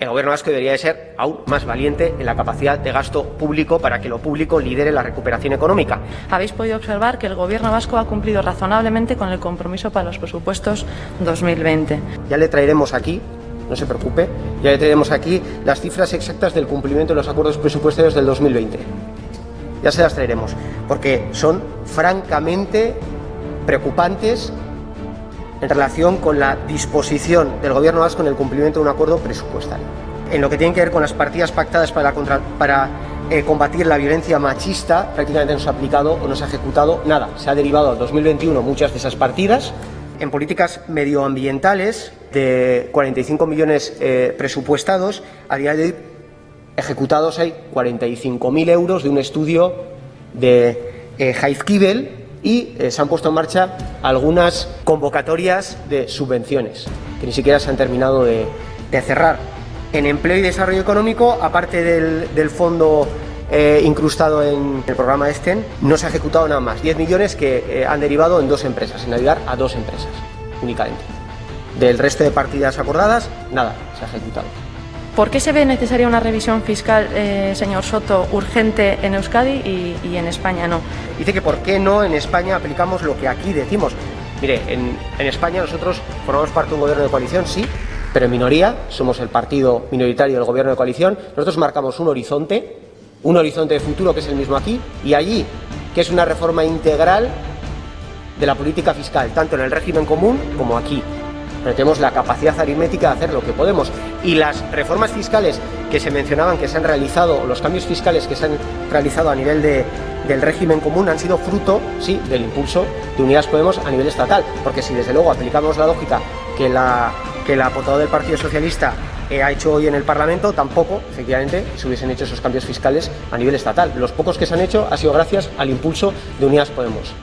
el Gobierno vasco debería de ser aún más valiente en la capacidad de gasto público para que lo público lidere la recuperación económica. Habéis podido observar que el Gobierno vasco ha cumplido razonablemente con el compromiso para los presupuestos 2020. Ya le traeremos aquí, no se preocupe, ya le traeremos aquí las cifras exactas del cumplimiento de los acuerdos presupuestarios del 2020. Ya se las traeremos, porque son francamente preocupantes en relación con la disposición del Gobierno vasco en el cumplimiento de un acuerdo presupuestario. En lo que tiene que ver con las partidas pactadas para, eh, combatir la violencia machista, prácticamente no se ha aplicado o no se ha ejecutado nada. Se ha derivado al 2021 muchas de esas partidas. En políticas medioambientales, de 45 millones eh, presupuestados, a día de hoy ejecutados hay 45.000 euros de un estudio de eh, Kibel, y eh, se han puesto en marcha algunas convocatorias de subvenciones que ni siquiera se han terminado de, cerrar. En empleo y desarrollo económico, aparte del, fondo eh, incrustado en el programa ESTEN, no se ha ejecutado nada más. 10 millones que eh, han derivado en dos empresas, en ayudar a dos empresas únicamente. Del resto de partidas acordadas, nada se ha ejecutado. ¿Por qué se ve necesaria una revisión fiscal, eh, señor Soto, urgente en Euskadi y, en España no? Dice que por qué no en España aplicamos lo que aquí decimos. Mire, en, España nosotros formamos parte de un gobierno de coalición, sí, pero en minoría, somos el partido minoritario del gobierno de coalición, nosotros marcamos un horizonte, un horizonte de futuro que es el mismo aquí, y allí, que es una reforma integral de la política fiscal, tanto en el régimen común como aquí pero tenemos la capacidad aritmética de hacer lo que podemos. Y las reformas fiscales que se mencionaban que se han realizado, los cambios fiscales que se han realizado a nivel de, del régimen común han sido fruto, sí, del impulso de Unidas Podemos a nivel estatal. Porque si desde luego aplicamos la lógica que la, que del Partido Socialista eh, ha hecho hoy en el Parlamento, tampoco, efectivamente, se hubiesen hecho esos cambios fiscales a nivel estatal. Los pocos que se han hecho ha sido gracias al impulso de Unidas Podemos.